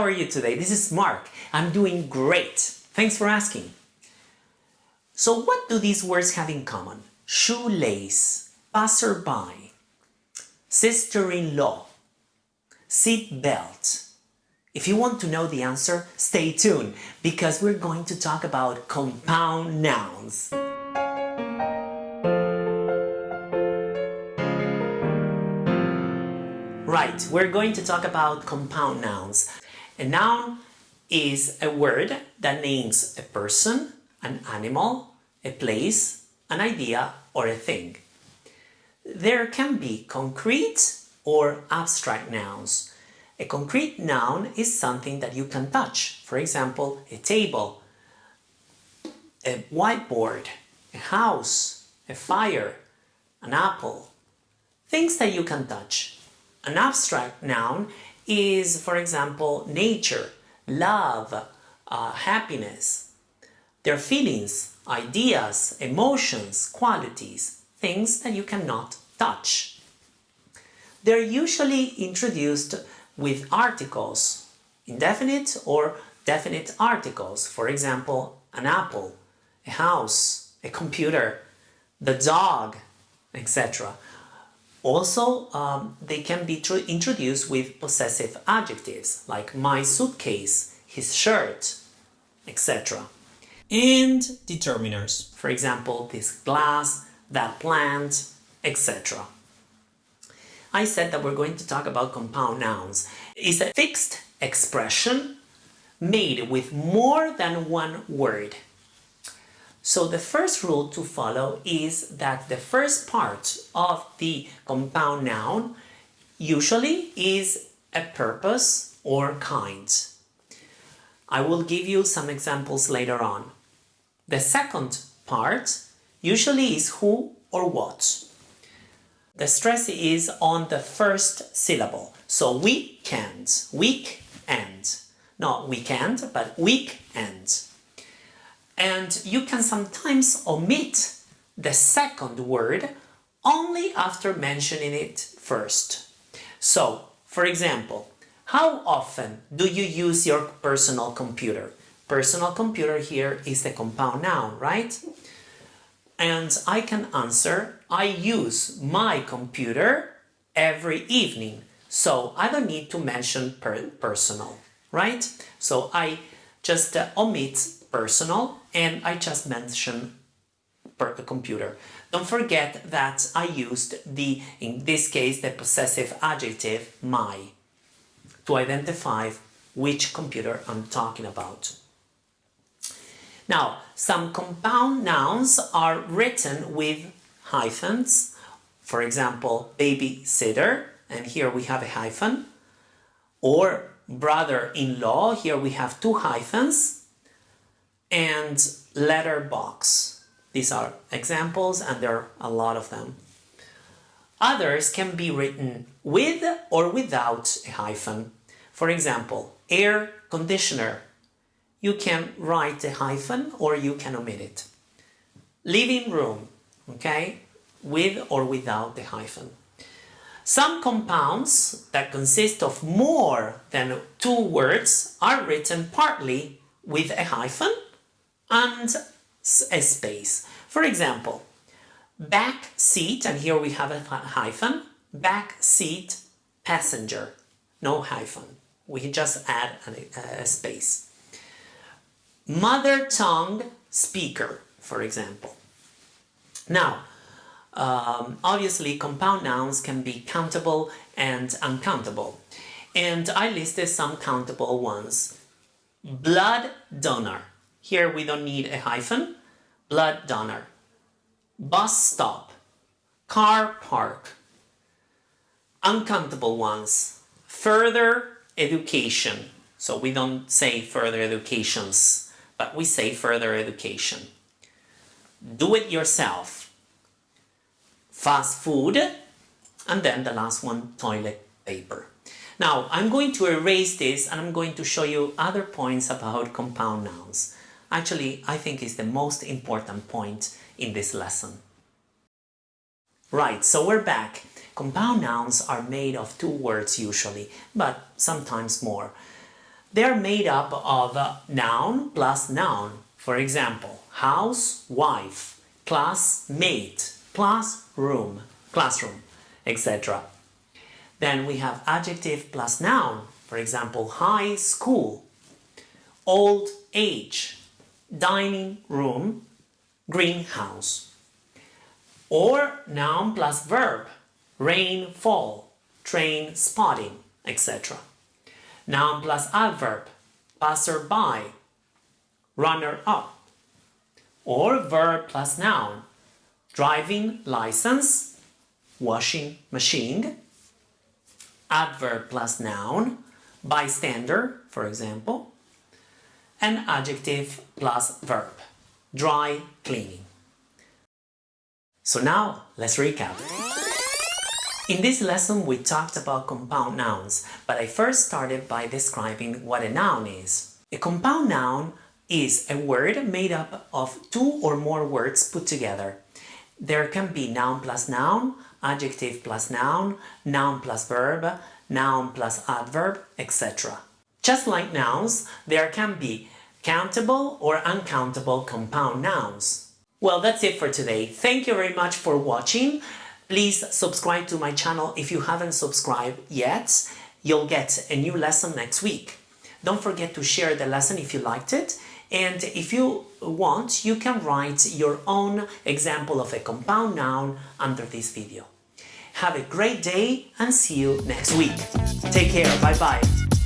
how are you today? This is Mark. I'm doing great. Thanks for asking. So what do these words have in common? Shoelace, passerby, sister-in-law, seat belt. If you want to know the answer, stay tuned because we're going to talk about compound nouns. Right, we're going to talk about compound nouns. A noun is a word that names a person, an animal, a place, an idea, or a thing. There can be concrete or abstract nouns. A concrete noun is something that you can touch. For example, a table, a whiteboard, a house, a fire, an apple. Things that you can touch. An abstract noun is, for example, nature, love, uh, happiness. Their feelings, ideas, emotions, qualities, things that you cannot touch. They're usually introduced with articles, indefinite or definite articles. For example, an apple, a house, a computer, the dog, etc. Also, um, they can be introduced with possessive adjectives like my suitcase, his shirt, etc. And determiners, for example, this glass, that plant, etc. I said that we're going to talk about compound nouns. It's a fixed expression made with more than one word. So the first rule to follow is that the first part of the compound noun usually is a purpose or kind. I will give you some examples later on. The second part usually is who or what. The stress is on the first syllable. So weekend, week end. Not weekend, but week end and you can sometimes omit the second word only after mentioning it first. So, for example, how often do you use your personal computer? Personal computer here is the compound noun, right? And I can answer, I use my computer every evening. So I don't need to mention per personal, right? So I just uh, omit personal and I just mentioned per computer. Don't forget that I used the, in this case, the possessive adjective my to identify which computer I'm talking about. Now, some compound nouns are written with hyphens. For example, babysitter, and here we have a hyphen. Or brother-in-law, here we have two hyphens and letterbox. These are examples and there are a lot of them. Others can be written with or without a hyphen. For example, air conditioner. You can write a hyphen or you can omit it. Living room, okay, with or without the hyphen. Some compounds that consist of more than two words are written partly with a hyphen and a space. For example, back seat, and here we have a hyphen, back seat passenger, no hyphen. We just add a, a space. Mother tongue speaker, for example. Now, um, obviously compound nouns can be countable and uncountable. And I listed some countable ones. Blood donor. Here we don't need a hyphen. Blood donor. Bus stop. Car park. Uncountable ones. Further education. So we don't say further educations, but we say further education. Do it yourself. Fast food. And then the last one, toilet paper. Now, I'm going to erase this and I'm going to show you other points about compound nouns actually I think is the most important point in this lesson. Right, so we're back. Compound nouns are made of two words usually, but sometimes more. They're made up of noun plus noun. For example, house, wife, class, mate, plus room, classroom, etc. Then we have adjective plus noun. For example, high school, old age, dining room, greenhouse. Or noun plus verb, rain, fall, train, spotting, etc. Noun plus adverb, passerby, runner-up. Or verb plus noun, driving license, washing machine, adverb plus noun, bystander, for example, and adjective plus verb, dry cleaning. So now let's recap. In this lesson we talked about compound nouns, but I first started by describing what a noun is. A compound noun is a word made up of two or more words put together. There can be noun plus noun, adjective plus noun, noun plus verb, noun plus adverb, etc. Just like nouns, there can be countable or uncountable compound nouns. Well, that's it for today. Thank you very much for watching. Please subscribe to my channel if you haven't subscribed yet. You'll get a new lesson next week. Don't forget to share the lesson if you liked it. And if you want, you can write your own example of a compound noun under this video. Have a great day and see you next week. Take care. Bye bye.